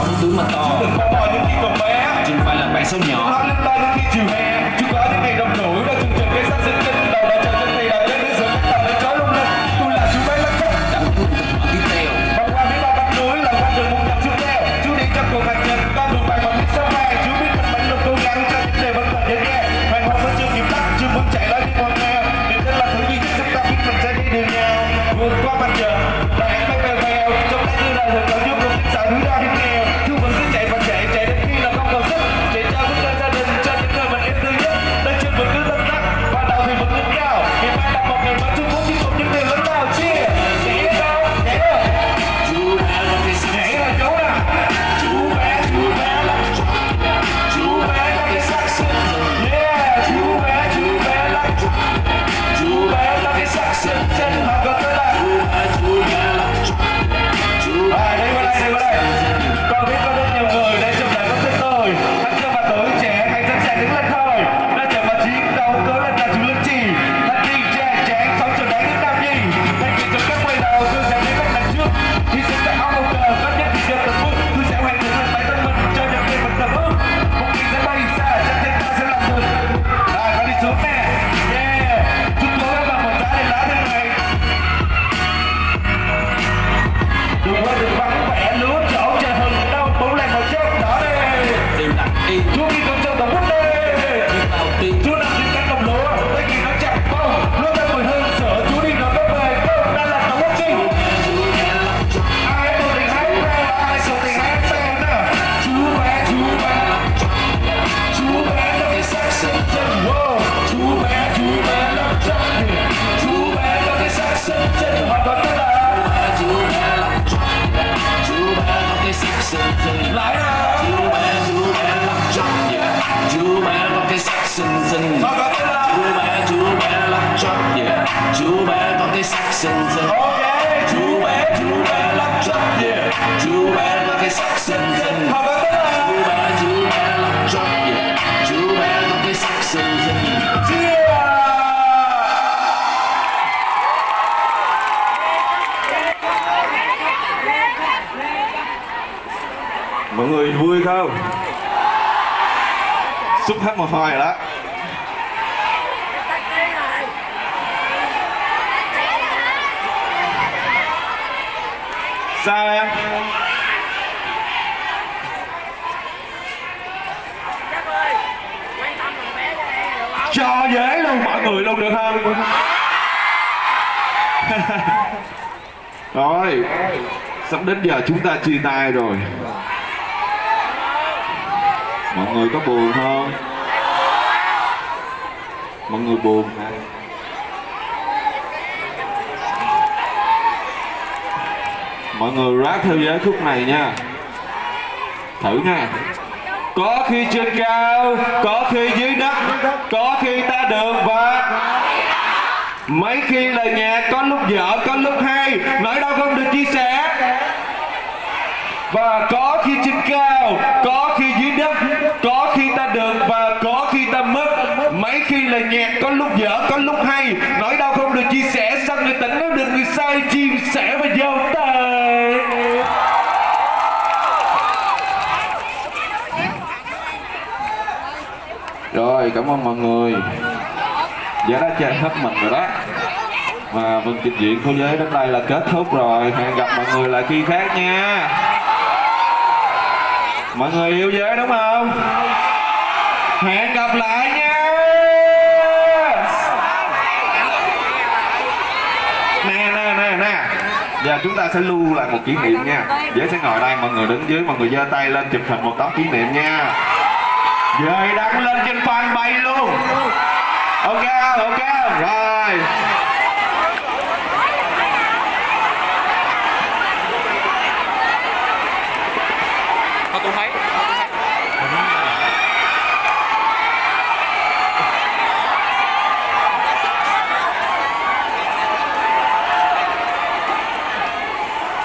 có những thứ mà to. Mà to những khi còn bé. Chứ phải là bé sâu nhỏ. Lớn lên những khi chiều hè chúng có những ngày đông nổi đã từng trần cái sắc dựng mình vui không? Xúc hết một hồi đó. Sao em? Cho dễ luôn, mọi người luôn được không? Rồi, sắp đến giờ chúng ta chia tay rồi mọi người có buồn không? Mọi người buồn hả? Mọi người rap theo giới khúc này nha. Thử nha. Có khi trên cao, có khi dưới đất, có khi ta được và mấy khi lời nhạc, có lúc dở, có lúc hay. Nỗi đau không được chia sẻ. Và có khi trên cao, có khi được và có khi ta mất. Mấy khi là nhạc có lúc dở, có lúc hay. Nói đau không được chia sẻ, sao người tỉnh nó được người sai chia sẻ và giao tay. rồi, cảm ơn mọi người. Giá đã chơi hết mình rồi đó. Và phần vâng, trình diễn của giới đến đây là kết thúc rồi. Hẹn gặp mọi người lại khi khác nha. Mọi người yêu giới đúng không? hẹn gặp lại nha. Nè nè nè nè. Giờ chúng ta sẽ lưu lại một kỷ niệm nha. Dễ sẽ ngồi đây, mọi người đứng dưới, mọi người giơ tay lên chụp hình một tấm kỷ niệm nha. Dời đăng lên trên fanpage luôn. Ok ok. Rồi.